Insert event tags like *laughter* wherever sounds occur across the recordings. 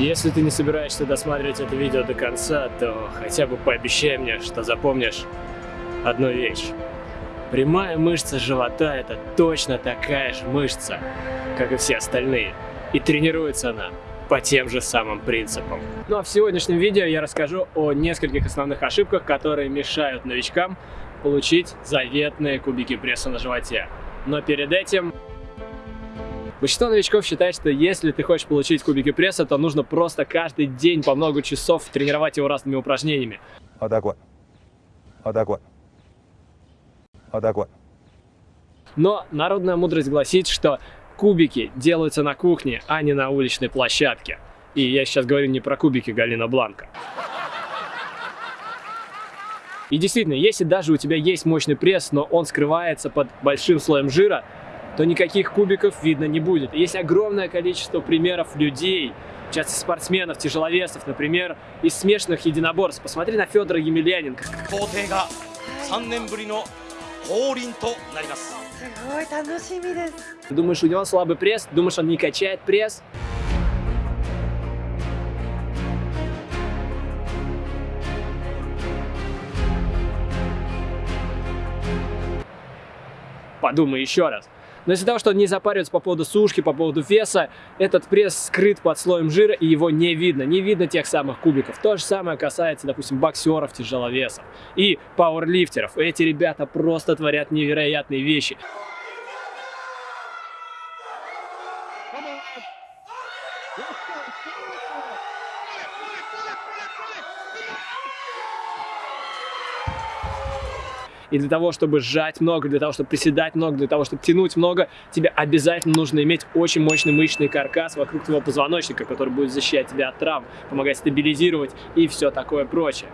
Если ты не собираешься досматривать это видео до конца, то хотя бы пообещай мне, что запомнишь одну вещь. Прямая мышца живота – это точно такая же мышца, как и все остальные. И тренируется она по тем же самым принципам. Ну а в сегодняшнем видео я расскажу о нескольких основных ошибках, которые мешают новичкам получить заветные кубики пресса на животе. Но перед этим... Большинство новичков считает, что если ты хочешь получить кубики пресса, то нужно просто каждый день по много часов тренировать его разными упражнениями. Вот так вот. Вот так вот. Вот так вот. Но народная мудрость гласит, что кубики делаются на кухне, а не на уличной площадке. И я сейчас говорю не про кубики Галина Бланка. И действительно, если даже у тебя есть мощный пресс, но он скрывается под большим слоем жира, то никаких кубиков видно не будет. Есть огромное количество примеров людей, часто спортсменов, тяжеловесов, например, из смешанных единоборств. Посмотри на Федора Емельяненко. 3年ぶりの降臨となりますすごい楽しみです。 Думаешь, у него слабый пресс? Думаешь, он не качает пресс? Подумай еще раз. Но из-за того, что он не запаривается по поводу сушки, по поводу веса, этот пресс скрыт под слоем жира, и его не видно. Не видно тех самых кубиков. То же самое касается, допустим, боксеров, тяжеловесов и пауэрлифтеров. Эти ребята просто творят невероятные вещи. И для того, чтобы сжать много, для того, чтобы приседать много, для того, чтобы тянуть много, тебе обязательно нужно иметь очень мощный мышечный каркас вокруг твоего позвоночника, который будет защищать тебя от травм, помогать стабилизировать и все такое прочее.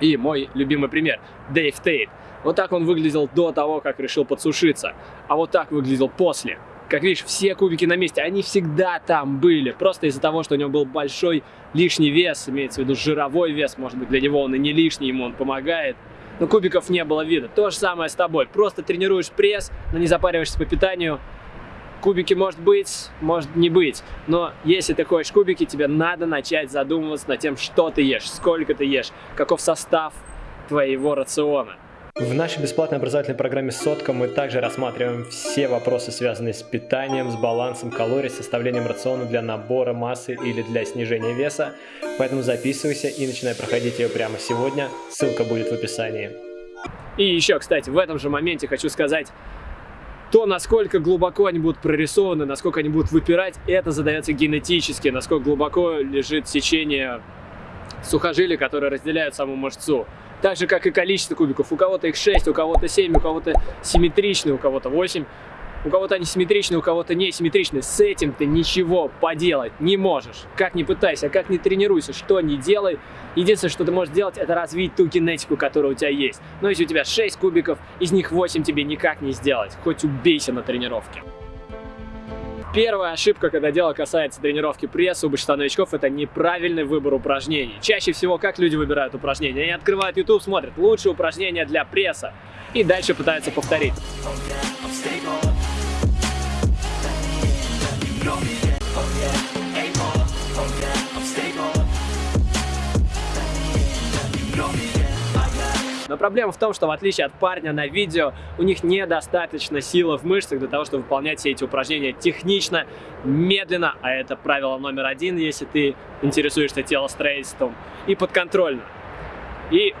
И мой любимый пример – Дэйв Тейт. Вот так он выглядел до того, как решил подсушиться, а вот так выглядел после. Как видишь, все кубики на месте, они всегда там были. Просто из-за того, что у него был большой лишний вес, имеется в виду жировой вес, может быть, для него он и не лишний, ему он помогает. Но кубиков не было видно. То же самое с тобой. Просто тренируешь пресс, но не запариваешься по питанию. Кубики может быть, может не быть. Но если ты хочешь кубики, тебе надо начать задумываться над тем, что ты ешь, сколько ты ешь, каков состав твоего рациона. В нашей бесплатной образовательной программе «Сотка» мы также рассматриваем все вопросы, связанные с питанием, с балансом калорий, составлением рациона для набора массы или для снижения веса. Поэтому записывайся и начинай проходить ее прямо сегодня. Ссылка будет в описании. И еще, кстати, в этом же моменте хочу сказать, то, насколько глубоко они будут прорисованы, насколько они будут выпирать, это задается генетически, насколько глубоко лежит сечение сухожилий, которые разделяют саму мышцу. Так же, как и количество кубиков. У кого-то их 6, у кого-то 7, у кого-то симметричные, у кого-то 8. У кого-то они симметричные, у кого-то не симметричные. С этим ты ничего поделать не можешь. Как ни пытайся, как ни тренируйся, что ни делай. Единственное, что ты можешь сделать, это развить ту генетику, которая у тебя есть. Но если у тебя 6 кубиков, из них 8 тебе никак не сделать. Хоть убейся на тренировке. Первая ошибка, когда дело касается тренировки пресса у большинства новичков, это неправильный выбор упражнений. Чаще всего, как люди выбирают упражнения? Они открывают YouTube, смотрят лучшие упражнения для пресса и дальше пытаются повторить. Но проблема в том, что в отличие от парня на видео, у них недостаточно силы в мышцах для того, чтобы выполнять все эти упражнения технично, медленно, а это правило номер один, если ты интересуешься телостроительством, и подконтрольно. И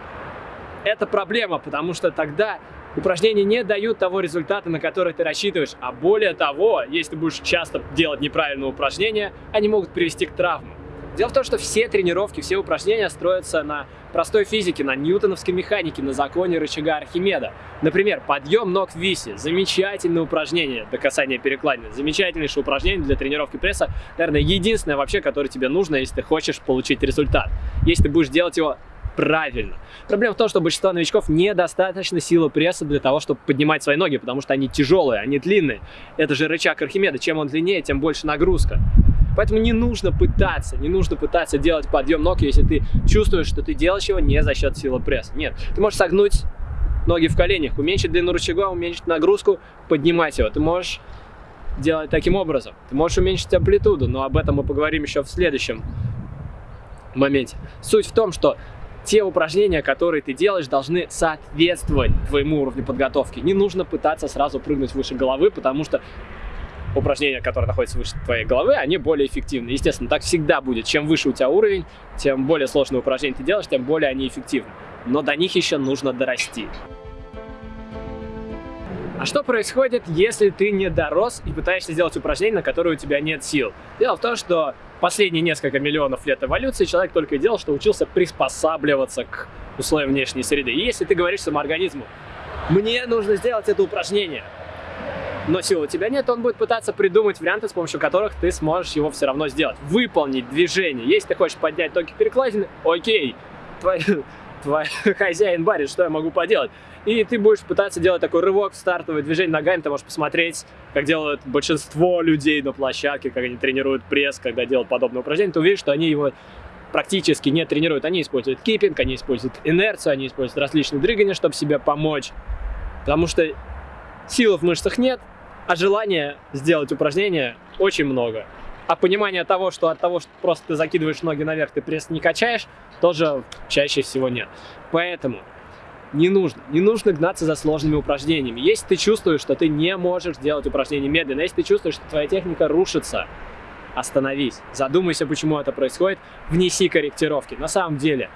это проблема, потому что тогда упражнения не дают того результата, на который ты рассчитываешь. А более того, если ты будешь часто делать неправильные упражнения, они могут привести к травмам. Дело в том, что все тренировки, все упражнения строятся на простой физике, на ньютоновской механике, на законе рычага Архимеда. Например, подъем ног в висе. Замечательное упражнение до касания перекладины. Замечательнейшее упражнение для тренировки пресса. Наверное, единственное вообще, которое тебе нужно, если ты хочешь получить результат. Если ты будешь делать его правильно. Проблема в том, что у большинства новичков недостаточно силы пресса для того, чтобы поднимать свои ноги, потому что они тяжелые, они длинные. Это же рычаг Архимеда. Чем он длиннее, тем больше нагрузка. Поэтому не нужно пытаться, не нужно пытаться делать подъем ног, если ты чувствуешь, что ты делаешь его не за счет силы пресса. Нет, ты можешь согнуть ноги в коленях, уменьшить длину рычага, уменьшить нагрузку, поднимать его. Ты можешь делать таким образом. Ты можешь уменьшить амплитуду, но об этом мы поговорим еще в следующем моменте. Суть в том, что те упражнения, которые ты делаешь, должны соответствовать твоему уровню подготовки. Не нужно пытаться сразу прыгнуть выше головы, потому что упражнения, которые находятся выше твоей головы, они более эффективны. Естественно, так всегда будет. Чем выше у тебя уровень, тем более сложные упражнения ты делаешь, тем более они эффективны. Но до них еще нужно дорасти. А что происходит, если ты не дорос и пытаешься сделать упражнение, на которое у тебя нет сил? Дело в том, что последние несколько миллионов лет эволюции человек только и делал, что учился приспосабливаться к условиям внешней среды. И если ты говоришь своему организму, мне нужно сделать это упражнение, но сил у тебя нет, он будет пытаться придумать варианты, с помощью которых ты сможешь его все равно сделать. Выполнить движение. Если ты хочешь поднять токи перекладины, окей, твой, *laughs* твой хозяин барит, что я могу поделать? И ты будешь пытаться делать такой рывок, стартовое движение ногами, ты можешь посмотреть, как делают большинство людей на площадке, как они тренируют пресс, когда делают подобное упражнение, ты увидишь, что они его практически не тренируют. Они используют киппинг, они используют инерцию, они используют различные дрыгания, чтобы себе помочь. Потому что силы в мышцах нет, а желания сделать упражнение очень много. А понимание того, что от того, что просто ты закидываешь ноги наверх, ты пресс не качаешь, тоже чаще всего нет. Поэтому не нужно. Не нужно гнаться за сложными упражнениями. Если ты чувствуешь, что ты не можешь делать упражнения медленно, если ты чувствуешь, что твоя техника рушится, остановись. Задумайся, почему это происходит, внеси корректировки. На самом деле,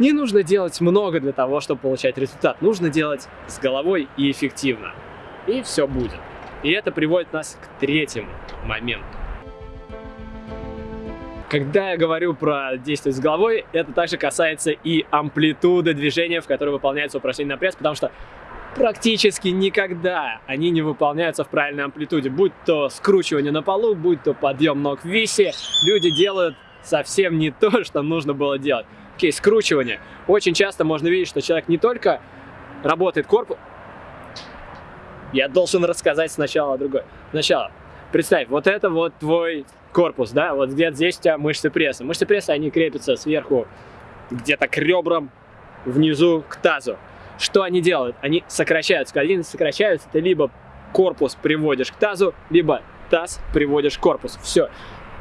не нужно делать много для того, чтобы получать результат. Нужно делать с головой и эффективно и все будет. И это приводит нас к третьему моменту. Когда я говорю про действие с головой, это также касается и амплитуды движения, в которой выполняется упражнение на пресс, потому что практически никогда они не выполняются в правильной амплитуде. Будь то скручивание на полу, будь то подъем ног в висе, люди делают совсем не то, *laughs* что нужно было делать. Окей, скручивание. Очень часто можно видеть, что человек не только работает корпус, я должен рассказать сначала другое. Сначала, представь, вот это вот твой корпус, да, вот где-то здесь у тебя мышцы пресса. Мышцы пресса, они крепятся сверху где-то к ребрам, внизу к тазу. Что они делают? Они сокращаются. Когда они сокращаются, ты либо корпус приводишь к тазу, либо таз приводишь к корпусу. Все.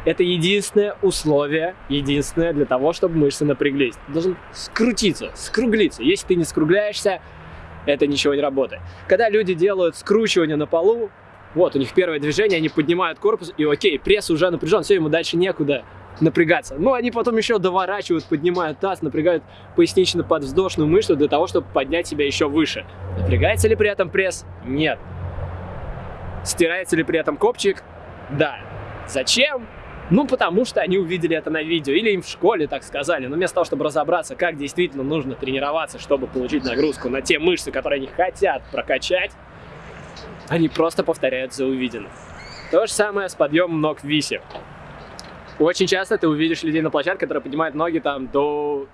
Это единственное условие, единственное для того, чтобы мышцы напряглись. Ты должен скрутиться, скруглиться. Если ты не скругляешься, это ничего не работает. Когда люди делают скручивание на полу, вот, у них первое движение, они поднимают корпус, и окей, пресс уже напряжен, все, ему дальше некуда напрягаться. Но они потом еще доворачивают, поднимают таз, напрягают пояснично-подвздошную мышцу для того, чтобы поднять себя еще выше. Напрягается ли при этом пресс? Нет. Стирается ли при этом копчик? Да. Зачем? Ну, потому что они увидели это на видео, или им в школе так сказали. Но вместо того, чтобы разобраться, как действительно нужно тренироваться, чтобы получить нагрузку на те мышцы, которые они хотят прокачать, они просто повторяют за увиденным. То же самое с подъемом ног в висе. Очень часто ты увидишь людей на площадке, которые поднимают ноги там до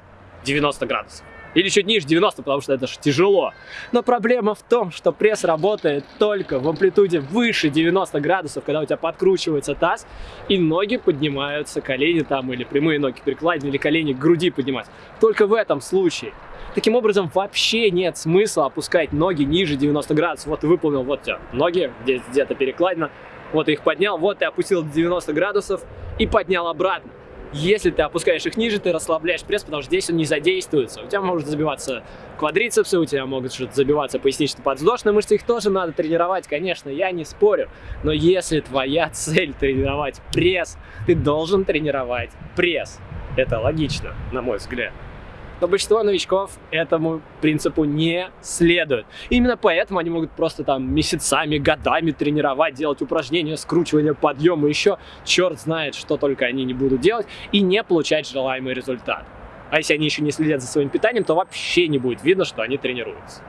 90 градусов. Или чуть ниже 90, потому что это же тяжело. Но проблема в том, что пресс работает только в амплитуде выше 90 градусов, когда у тебя подкручивается таз, и ноги поднимаются, колени там, или прямые ноги перекладины, или колени к груди поднимать. Только в этом случае. Таким образом, вообще нет смысла опускать ноги ниже 90 градусов. Вот ты выполнил, вот у тебя ноги, где-то перекладина, вот ты их поднял, вот ты опустил до 90 градусов и поднял обратно. Если ты опускаешь их ниже, ты расслабляешь пресс, потому что здесь он не задействуется. У тебя может забиваться квадрицепсы, у тебя могут забиваться пояснично-подвздошные мышцы, их тоже надо тренировать, конечно, я не спорю. Но если твоя *laughs* цель тренировать пресс, ты должен тренировать пресс. Это логично, на мой взгляд но большинство новичков этому принципу не следует. именно поэтому они могут просто там месяцами, годами тренировать, делать упражнения, скручивания, подъемы, еще черт знает, что только они не будут делать, и не получать желаемый результат. А если они еще не следят за своим питанием, то вообще не будет видно, что они тренируются.